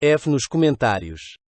F nos comentários.